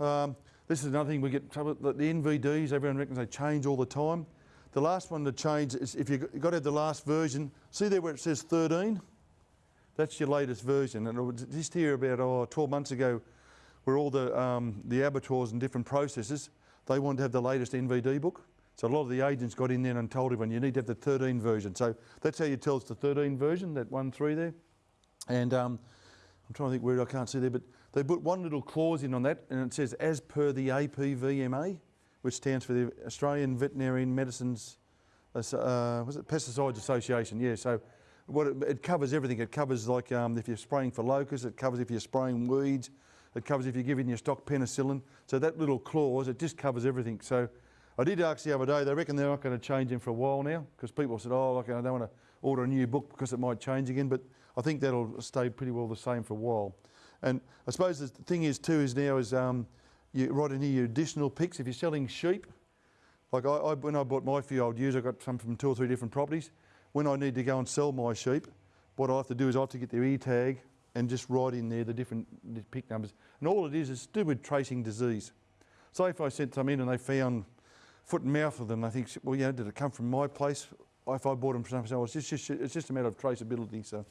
Um, this is another thing we get trouble. The the NVDs, everyone reckons they change all the time. The last one to change is if you've got to have the last version. See there where it says 13? That's your latest version. And it was just here about oh, 12 months ago, where all the, um, the abattoirs and different processes, they wanted to have the latest NVD book. So a lot of the agents got in there and told everyone you need to have the 13 version. So that's how you tell it's the 13 version, that one three there. And um, I'm trying to think where I can't see there, but they put one little clause in on that, and it says as per the APVMA, which stands for the Australian Veterinarian Medicines, uh, was it Pesticides Association? Yeah. So what it, it covers everything. It covers like um, if you're spraying for locusts, it covers if you're spraying weeds, it covers if you're giving your stock penicillin. So that little clause, it just covers everything. So I did ask the other day, they reckon they're not going to change them for a while now because people said, oh, okay, I don't want to order a new book because it might change again. But I think that'll stay pretty well the same for a while. And I suppose the thing is too is now is um, you write in here your additional PICs. If you're selling sheep, like I, I, when I bought my few old ewes, I got some from two or three different properties. When I need to go and sell my sheep, what I have to do is I have to get their e-tag and just write in there the different PIC numbers. And all it is is to do with tracing disease. So if I sent some in and they found foot and mouth of them, I think, well, you know, did it come from my place? If I bought them from else, it's just, it's just a matter of traceability. So.